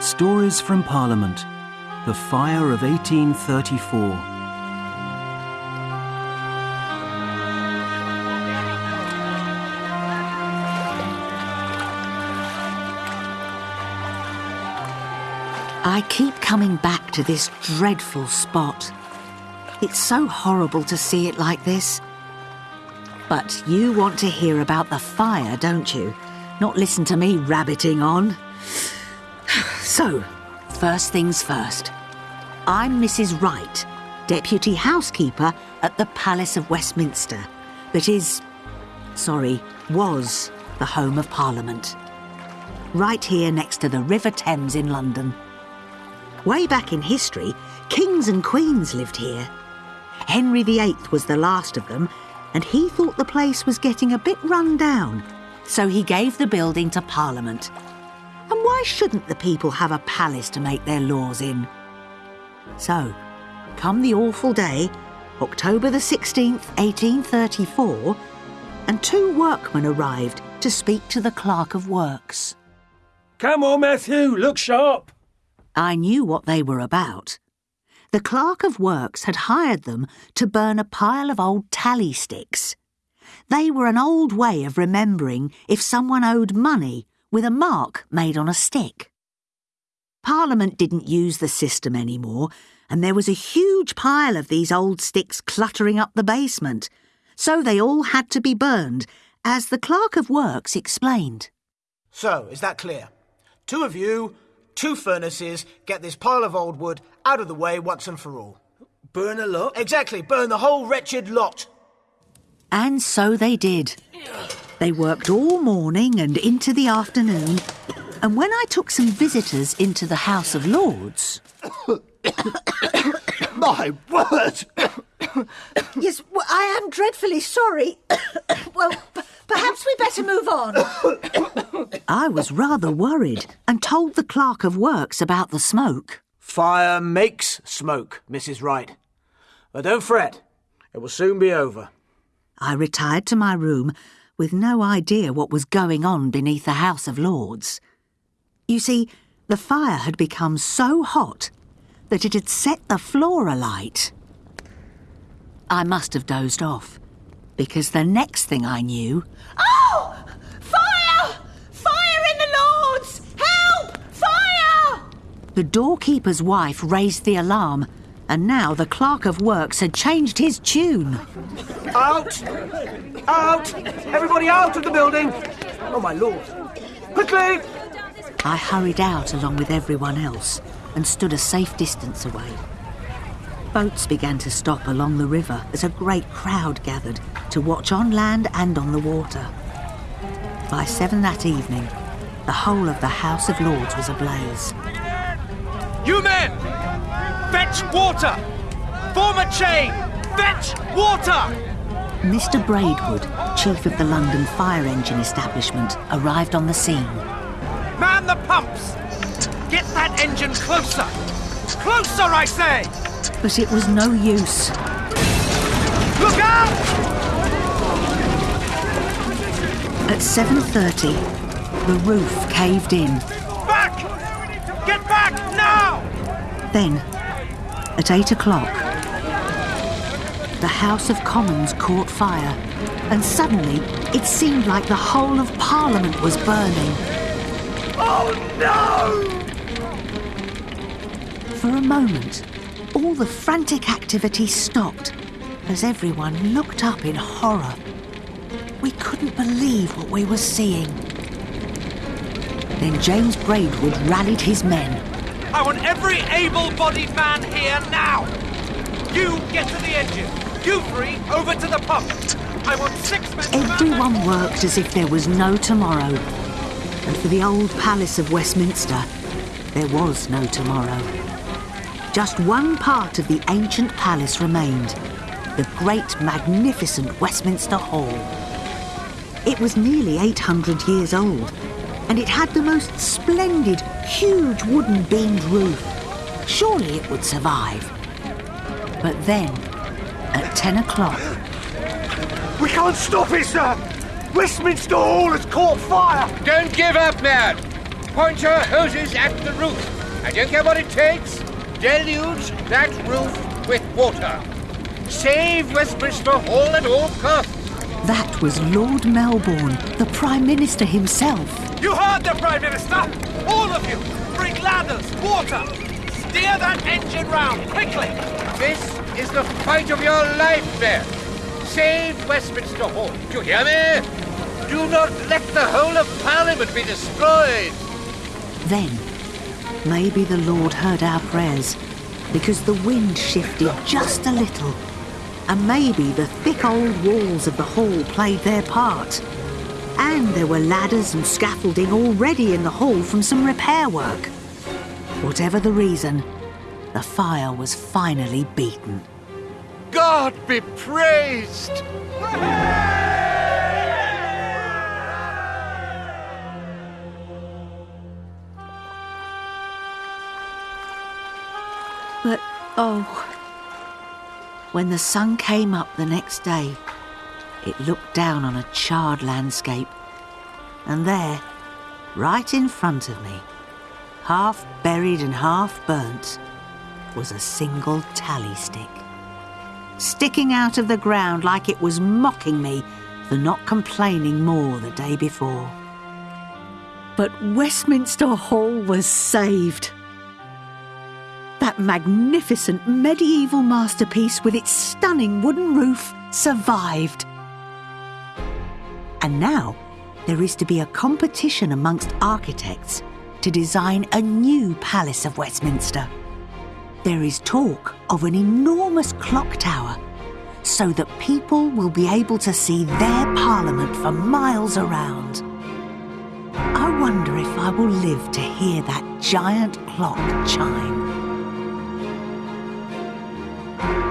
Stories from Parliament The Fire of 1834. I keep coming back to this dreadful spot. It's so horrible to see it like this. But you want to hear about the fire, don't you? Not listen to me rabbiting on. So, first things first. I'm Mrs. Wright, Deputy Housekeeper at the Palace of Westminster, that is, sorry, was the home of Parliament. Right here next to the River Thames in London. Way back in history, kings and queens lived here. Henry VIII was the last of them, and he thought the place was getting a bit run down, so he gave the building to Parliament. Why shouldn't the people have a palace to make their laws in? So, come the awful day, October the 16th, 1834, and two workmen arrived to speak to the Clerk of Works. Come on, Matthew, look sharp. I knew what they were about. The Clerk of Works had hired them to burn a pile of old tally sticks. They were an old way of remembering if someone owed money with a mark made on a stick. Parliament didn't use the system anymore, and there was a huge pile of these old sticks cluttering up the basement, so they all had to be burned, as the Clerk of Works explained. So, is that clear? Two of you, two furnaces, get this pile of old wood out of the way once and for all. Burn a lot? Exactly, burn the whole wretched lot. And so they did. They worked all morning and into the afternoon, and when I took some visitors into the House of Lords, My word! Yes, well, I am dreadfully sorry. well, perhaps we better move on. I was rather worried and told the Clerk of Works about the smoke. Fire makes smoke, Mrs. Wright. But don't fret, it will soon be over. I retired to my room with no idea what was going on beneath the House of Lords. You see, the fire had become so hot that it had set the floor alight. I must have dozed off, because the next thing I knew, Oh! Fire! Fire in the Lords! Help! Fire! the doorkeeper's wife raised the alarm, and now the Clerk of Works had changed his tune. Out! Out! Everybody out of the building! Oh, my lord. Quickly! I hurried out along with everyone else and stood a safe distance away. Boats began to stop along the river as a great crowd gathered to watch on land and on the water. By seven that evening, the whole of the House of Lords was ablaze. You men! Fetch water! Form a chain! Fetch water! Mr. Braidwood, chief of the London Fire Engine Establishment, arrived on the scene. Man the pumps! Get that engine closer! Closer, I say! But it was no use. Look out! At 7.30, the roof caved in. Back! Get back now! Then, at eight o'clock, the House of Commons caught fire, and suddenly it seemed like the whole of Parliament was burning. Oh no! For a moment, all the frantic activity stopped as everyone looked up in horror. We couldn't believe what we were seeing. Then James Braidwood rallied his men. I want every able-bodied man here now! You get to the engine! You three over to the pump! I want six men Everyone worked as if there was no tomorrow. And for the old Palace of Westminster, there was no tomorrow. Just one part of the ancient palace remained the great, magnificent Westminster Hall. It was nearly 800 years old, and it had the most splendid, huge wooden beamed roof. Surely it would survive. But then, at 10 o'clock, We can't stop it, sir! Westminster Hall has caught fire! Don't give up, man! Point your hoses at the roof. I don't care what it takes. Deluge that roof with water. Save Westminster Hall at all costs. That was Lord Melbourne, the Prime Minister himself. You heard the Prime Minister! All of you! Bring ladders, water! Steer that engine round, quickly! This is the fight of your life, Mayor. Save Westminster Hall. Do you hear me? Do not let the whole of Parliament be destroyed. Then, maybe the Lord heard our prayers because the wind shifted just a little. And maybe the thick old walls of the hall played their part. And there were ladders and scaffolding already in the hall from some repair work. Whatever the reason, the fire was finally beaten. God be praised! But oh, when the sun came up the next day, it looked down on a charred landscape. And there, right in front of me, half buried and half burnt, was a single tally stick. Sticking out of the ground like it was mocking me for not complaining more the day before. But Westminster Hall was saved. That magnificent medieval masterpiece with its stunning wooden roof survived. And now there is to be a competition amongst architects to design a new Palace of Westminster. There is talk of an enormous clock tower so that people will be able to see their Parliament for miles around. I wonder if I will live to hear that giant clock chime. Thank you.